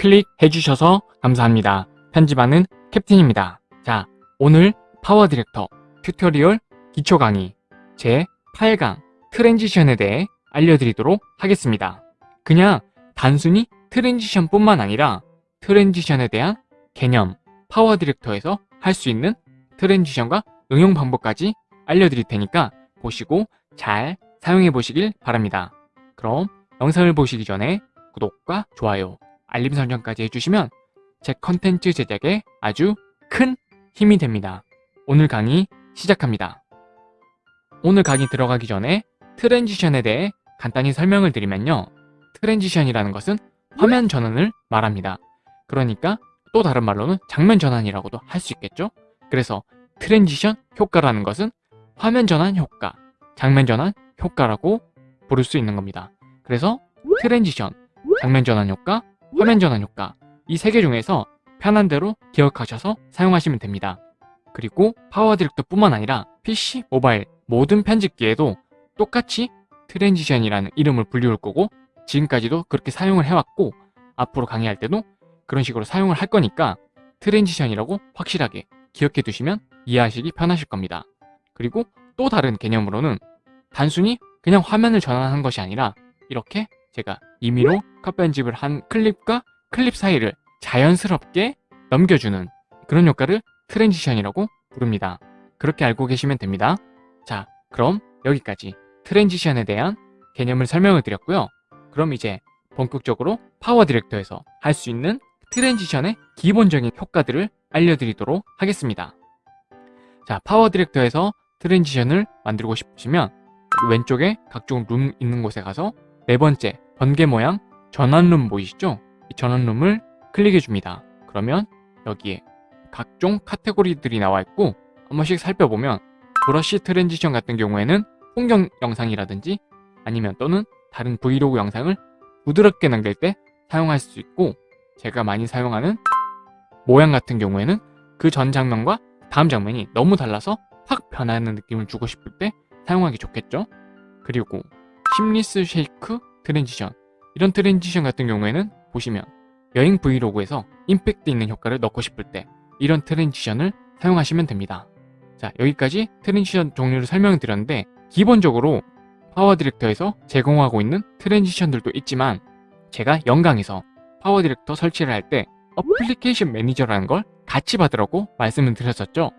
클릭해 주셔서 감사합니다. 편집하는 캡틴입니다. 자, 오늘 파워 디렉터 tutorial 기초 강의 제 8강 transition에 대해 알려드리도록 하겠습니다. 그냥 단순히 transition 뿐만 아니라 transition에 대한 개념, 파워 디렉터에서 할 수 있는 transition과 응용 방법까지 알려드릴 테니까 보시고 잘 사용해 보시길 바랍니다. 그럼 영상을 보시기 전에 구독과 좋아요, 알림 설정까지 해주시면 제 컨텐츠 제작에 아주 큰 힘이 됩니다. 오늘 강의 시작합니다. 오늘 강의 들어가기 전에 transition에 대해 간단히 설명을 드리면요. transition이라는 것은 화면 전환을 말합니다. 그러니까 또 다른 말로는 장면 전환이라고도 할 수 있겠죠? 그래서 transition 효과라는 것은 화면 전환 효과, 장면 전환 효과라고 부를 수 있는 겁니다. 그래서 transition, 장면 전환 효과, 화면 전환 효과 이 세 개 중에서 편한 대로 기억하셔서 사용하시면 됩니다. 그리고 파워 디렉터 뿐만 아니라 PC, 모바일 모든 편집기에도 똑같이 transition이라는 이름을 불리울 거고 지금까지도 그렇게 사용을 해왔고 앞으로 강의할 때도 그런 식으로 사용을 할 거니까 transition이라고 확실하게 기억해 두시면 이해하시기 편하실 겁니다. 그리고 또 다른 개념으로는 단순히 그냥 화면을 전환한 것이 아니라 이렇게 제가 임의로 컷 편집을 한 클립과 클립 사이를 자연스럽게 넘겨주는 그런 효과를 transition이라고 부릅니다. 그렇게 알고 계시면 됩니다. 자, 그럼 여기까지 transition에 대한 개념을 설명을 드렸고요. 그럼 이제 본격적으로 파워 디렉터에서 할 수 있는 transition의 기본적인 효과들을 알려드리도록 하겠습니다. 자, 파워 디렉터에서 transition을 만들고 싶으시면 왼쪽에 각종 룸 있는 곳에 가서 네 번째 번개 모양 전환룸 보이시죠? 이 전환룸을 클릭해 줍니다. 그러면 여기에 각종 카테고리들이 나와 있고 한 번씩 살펴보면 brush transition 같은 경우에는 풍경 영상이라든지 아니면 또는 다른 브이로그 영상을 부드럽게 넘길 때 사용할 수 있고 제가 많이 사용하는 모양 같은 경우에는 그 전 장면과 다음 장면이 너무 달라서 확 변하는 느낌을 주고 싶을 때 사용하기 좋겠죠 그리고 seamless shake transition. 이런 transition 같은 경우에는 보시면 여행 브이로그에서 임팩트 있는 효과를 넣고 싶을 때 이런 transition을 사용하시면 됩니다. 자 여기까지 transition 종류를 설명드렸는데 기본적으로 파워 디렉터에서 제공하고 있는 transition들도 있지만 제가 영강에서 파워 디렉터 설치를 할 때 application manager라는 걸 같이 받으라고 말씀을 드렸었죠.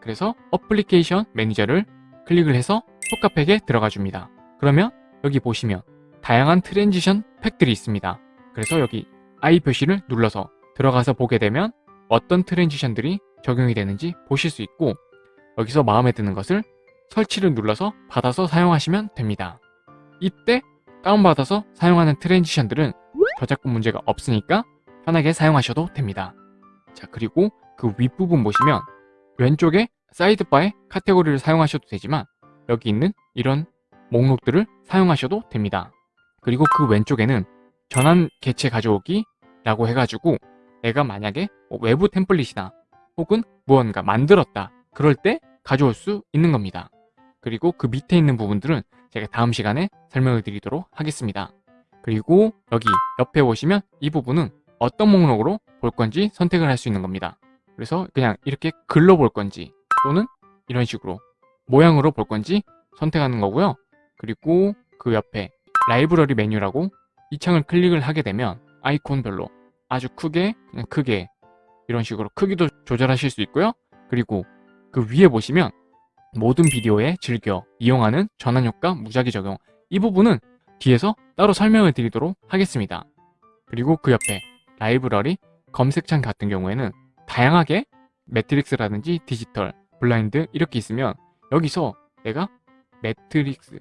그래서 application manager를 클릭을 해서 효과팩에 들어가 줍니다. 그러면 여기 보시면 다양한 transition 팩들이 있습니다 그래서 여기 I 표시를 눌러서 들어가서 보게 되면 어떤 트랜지션들이 적용이 되는지 보실 수 있고 여기서 마음에 드는 것을 설치를 눌러서 받아서 사용하시면 됩니다. 이때 다운받아서 사용하는 트랜지션들은 저작권 문제가 없으니까 편하게 사용하셔도 됩니다. 자 그리고 그 윗부분 보시면 왼쪽에 사이드바에 카테고리를 사용하셔도 되지만 여기 있는 이런 목록들을 사용하셔도 됩니다. 그리고 그 왼쪽에는 전환 개체 가져오기 라고 해가지고 내가 만약에 뭐 외부 템플릿이나 혹은 무언가 만들었다 그럴 때 가져올 수 있는 겁니다. 그리고 그 밑에 있는 부분들은 제가 다음 시간에 설명을 드리도록 하겠습니다. 그리고 여기 옆에 보시면 이 부분은 어떤 목록으로 볼 건지 선택을 할 수 있는 겁니다. 그래서 그냥 이렇게 글로 볼 건지 또는 이런 식으로 모양으로 볼 건지 선택하는 거고요. 그리고 그 옆에 라이브러리 메뉴라고 이 창을 클릭을 하게 되면 아이콘별로 아주 크게 그냥 크게 이런 식으로 크기도 조절하실 수 있고요. 그리고 그 위에 보시면 모든 비디오에 즐겨 이용하는 전환효과 무작위 적용 이 부분은 뒤에서 따로 설명을 드리도록 하겠습니다. 그리고 그 옆에 라이브러리 검색창 같은 경우에는 다양하게 매트릭스라든지 디지털, 블라인드 이렇게 있으면 여기서 내가 매트릭스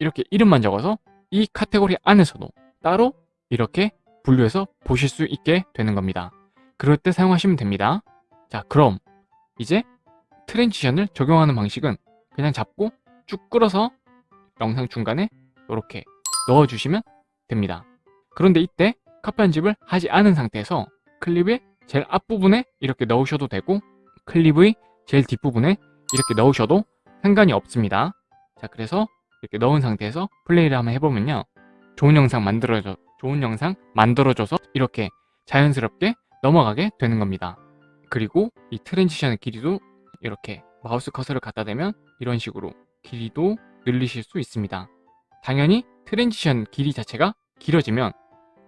이렇게 이름만 적어서 이 카테고리 안에서도 따로 이렇게 분류해서 보실 수 있게 되는 겁니다. 그럴 때 사용하시면 됩니다. 자 그럼 이제 transition을 적용하는 방식은 그냥 잡고 쭉 끌어서 영상 중간에 이렇게 넣어주시면 됩니다. 그런데 이때 컷 편집을 하지 않은 상태에서 클립의 제일 앞부분에 이렇게 넣으셔도 되고 클립의 제일 뒷부분에 이렇게 넣으셔도 상관이 없습니다. 자 그래서 이렇게 넣은 상태에서 플레이를 한번 해보면요. 좋은 영상 만들어줘 좋은 영상 만들어줘서 이렇게 자연스럽게 넘어가게 되는 겁니다. 그리고 이 transition의 길이도 이렇게 마우스 커서를 갖다 대면 이런 식으로 길이도 늘리실 수 있습니다. 당연히 transition 길이 자체가 길어지면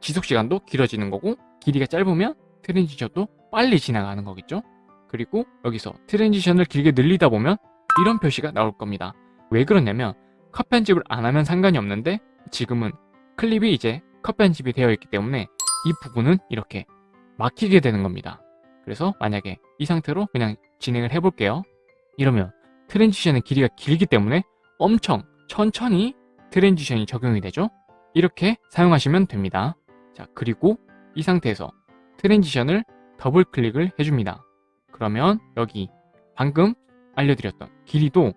지속시간도 길어지는 거고 길이가 짧으면 transition도 빨리 지나가는 거겠죠? 그리고 여기서 transition을 길게 늘리다 보면 이런 표시가 나올 겁니다. 왜 그러냐면 컷 편집을 안 하면 상관이 없는데 지금은 클립이 이제 컷 편집이 되어 있기 때문에 이 부분은 이렇게 막히게 되는 겁니다. 그래서 만약에 이 상태로 그냥 진행을 해볼게요. 이러면 transition의 길이가 길기 때문에 엄청 천천히 transition이 적용이 되죠. 이렇게 사용하시면 됩니다. 자 그리고 이 상태에서 transition을 더블 클릭을 해줍니다. 그러면 여기 방금 알려드렸던 길이도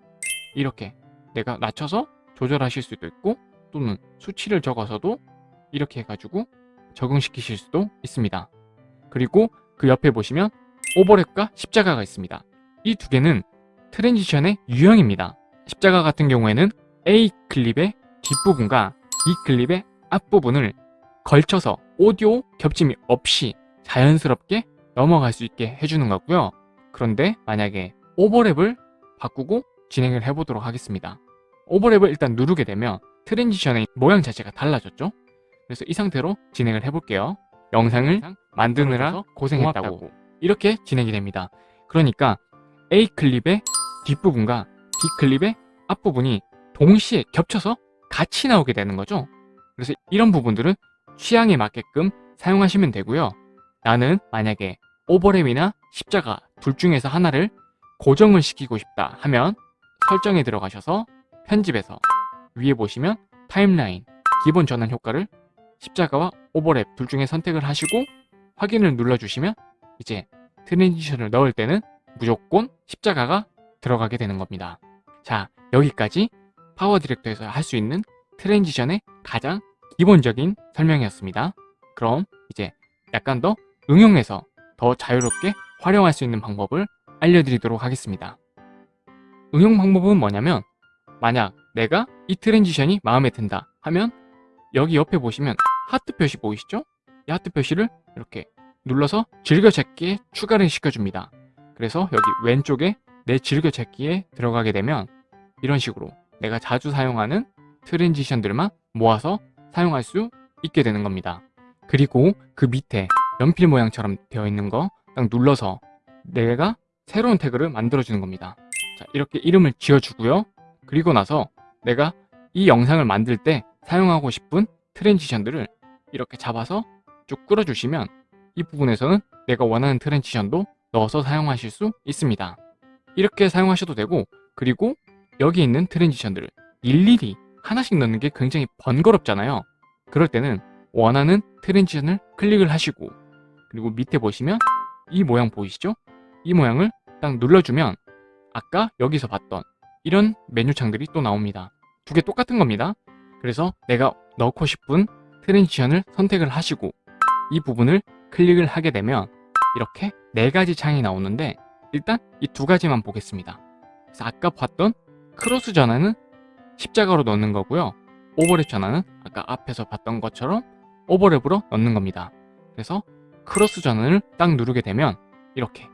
이렇게 내가 낮춰서 조절하실 수도 있고 또는 수치를 적어서도 이렇게 해가지고 적용시키실 수도 있습니다. 그리고 그 옆에 보시면 오버랩과 십자가가 있습니다. 이 두 개는 transition의 유형입니다. 십자가 같은 경우에는 A 클립의 뒷부분과 B 클립의 앞부분을 걸쳐서 오디오 겹침이 없이 자연스럽게 넘어갈 수 있게 해주는 거고요. 그런데 만약에 오버랩을 바꾸고 진행을 해보도록 하겠습니다. 오버랩을 일단 누르게 되면 transition의 모양 자체가 달라졌죠? 그래서 이 상태로 진행을 해볼게요. 영상을 만드느라 고생했다고 이렇게 진행이 됩니다. 그러니까 A 클립의 뒷부분과 B 클립의 앞부분이 동시에 겹쳐서 같이 나오게 되는 거죠. 그래서 이런 부분들은 취향에 맞게끔 사용하시면 되고요. 나는 만약에 오버랩이나 십자가 둘 중에서 하나를 고정을 시키고 싶다 하면 설정에 들어가셔서 편집에서 위에 보시면 timeline 기본 전환 효과를 십자가와 오버랩 둘 중에 선택을 하시고 확인을 눌러주시면 이제 transition을 넣을 때는 무조건 십자가가 들어가게 되는 겁니다. 자 여기까지 PowerDirector에서 할 수 있는 transition의 가장 기본적인 설명이었습니다. 그럼 이제 약간 더 응용해서 더 자유롭게 활용할 수 있는 방법을 알려드리도록 하겠습니다. 응용 방법은 뭐냐면 만약 내가 이 transition이 마음에 든다 하면 여기 옆에 보시면 하트 표시 보이시죠? 이 하트 표시를 이렇게 눌러서 즐겨찾기에 추가를 시켜줍니다. 그래서 여기 왼쪽에 내 즐겨찾기에 들어가게 되면 이런 식으로 내가 자주 사용하는 transition들만 모아서 사용할 수 있게 되는 겁니다. 그리고 그 밑에 연필 모양처럼 되어 있는 거 딱 눌러서 내가 새로운 태그를 만들어주는 겁니다. 자, 이렇게 이름을 지어주고요. 그리고 나서 내가 이 영상을 만들 때 사용하고 싶은 트랜지션들을 이렇게 잡아서 쭉 끌어주시면 이 부분에서는 내가 원하는 트랜지션도 넣어서 사용하실 수 있습니다. 이렇게 사용하셔도 되고 그리고 여기 있는 트랜지션들을 일일이 하나씩 넣는 게 굉장히 번거롭잖아요. 그럴 때는 원하는 transition을 클릭을 하시고 그리고 밑에 보시면 이 모양 보이시죠? 이 모양을 딱 눌러주면 아까 여기서 봤던 이런 메뉴 창들이 또 나옵니다. 두 개 똑같은 겁니다. 그래서 내가 넣고 싶은 transition을 선택을 하시고 이 부분을 클릭을 하게 되면 이렇게 네 가지 창이 나오는데 일단 이 두 가지만 보겠습니다. 그래서 아까 봤던 크로스 전환은 십자가로 넣는 거고요. 오버랩 전환은 아까 앞에서 봤던 것처럼 오버랩으로 넣는 겁니다. 그래서 크로스 전환을 딱 누르게 되면 이렇게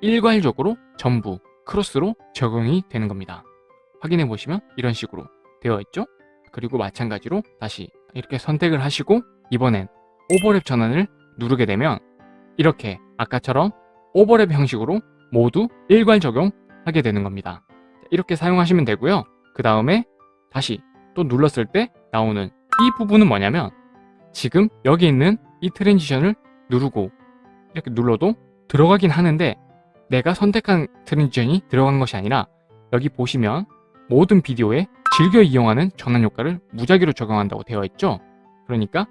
일괄적으로 전부 크로스로 적용이 되는 겁니다. 확인해 보시면 이런 식으로 되어 있죠? 그리고 마찬가지로 다시 이렇게 선택을 하시고 이번엔 오버랩 전환을 누르게 되면 이렇게 아까처럼 오버랩 형식으로 모두 일괄 적용하게 되는 겁니다. 이렇게 사용하시면 되고요. 그 다음에 다시 또 눌렀을 때 나오는 이 부분은 뭐냐면 지금 여기 있는 이 transition을 누르고 이렇게 눌러도 들어가긴 하는데 내가 선택한 transition이 들어간 것이 아니라 여기 보시면 모든 비디오에 즐겨 이용하는 전환 효과를 무작위로 적용한다고 되어 있죠. 그러니까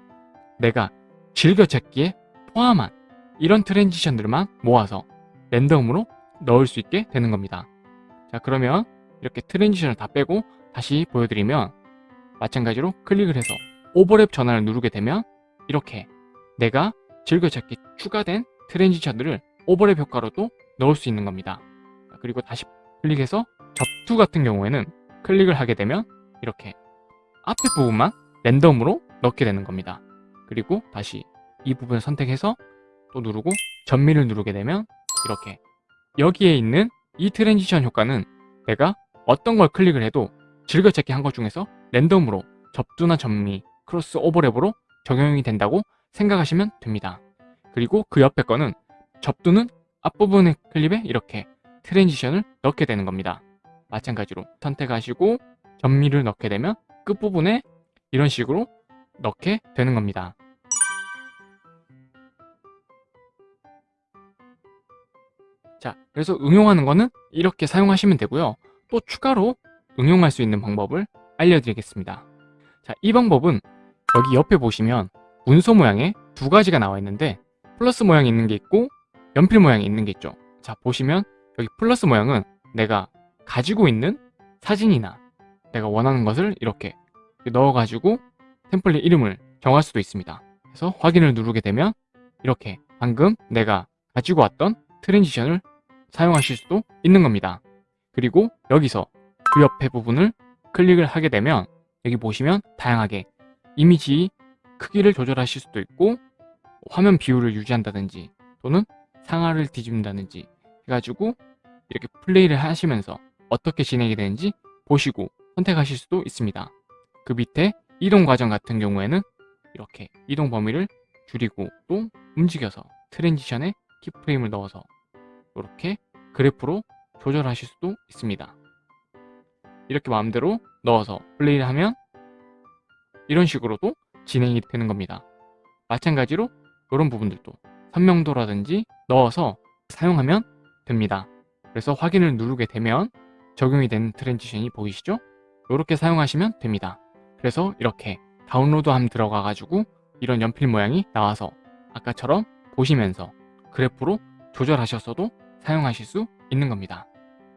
내가 즐겨 찾기에 포함한 이런 transition들만 모아서 랜덤으로 넣을 수 있게 되는 겁니다. 자 그러면 이렇게 transition을 다 빼고 다시 보여드리면 마찬가지로 클릭을 해서 오버랩 전환을 누르게 되면 이렇게 내가 즐겨찾기 추가된 transition들을 오버랩 효과로도 넣을 수 있는 겁니다. 그리고 다시 클릭해서 접두 같은 경우에는 클릭을 하게 되면 이렇게 앞에 부분만 랜덤으로 넣게 되는 겁니다. 그리고 다시 이 부분을 선택해서 또 누르고 접미를 누르게 되면 이렇게 여기에 있는 이 transition 효과는 내가 어떤 걸 클릭을 해도 즐겨찾기 한 것 중에서 랜덤으로 접두나 접미, 크로스 오버랩으로 적용이 된다고 생각하시면 됩니다. 그리고 그 옆에 거는 접두는 앞부분의 클립에 이렇게 트랜지션을 넣게 되는 겁니다. 마찬가지로 선택하시고 전미를 넣게 되면 끝부분에 이런 식으로 넣게 되는 겁니다. 자, 그래서 응용하는 거는 이렇게 사용하시면 되고요. 또 추가로 응용할 수 있는 방법을 알려드리겠습니다. 자, 이 방법은 여기 옆에 보시면 문서 모양에 두 가지가 나와 있는데 플러스 모양이 있는 게 있고 연필 모양이 있는 게 있죠. 자, 보시면 여기 플러스 모양은 내가 가지고 있는 사진이나 내가 원하는 것을 이렇게 넣어가지고 template 이름을 정할 수도 있습니다. 그래서 확인을 누르게 되면 이렇게 방금 내가 가지고 왔던 transition을 사용하실 수도 있는 겁니다. 그리고 여기서 그 옆에 부분을 클릭을 하게 되면 여기 보시면 다양하게 이미지 크기를 조절하실 수도 있고 화면 비율을 유지한다든지 또는 상하를 뒤집는다든지 해가지고 이렇게 플레이를 하시면서 어떻게 진행이 되는지 보시고 선택하실 수도 있습니다. 그 밑에 이동 과정 같은 경우에는 이렇게 이동 범위를 줄이고 또 움직여서 transition에 keyframe을 넣어서 이렇게 그래프로 조절하실 수도 있습니다. 이렇게 마음대로 넣어서 플레이를 하면 이런 식으로도 진행이 되는 겁니다. 마찬가지로 이런 부분들도 선명도라든지 넣어서 사용하면 됩니다. 그래서 확인을 누르게 되면 적용이 된 transition이 보이시죠? 이렇게 사용하시면 됩니다. 그래서 이렇게 다운로드함 들어가 가지고 이런 연필 모양이 나와서 아까처럼 보시면서 그래프로 조절하셨어도 사용하실 수 있는 겁니다.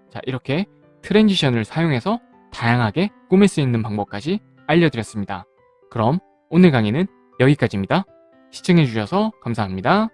자 이렇게 트랜지션을 사용해서 다양하게 꾸밀 수 있는 방법까지 알려드렸습니다. 그럼 오늘 강의는 여기까지입니다. 시청해주셔서 감사합니다.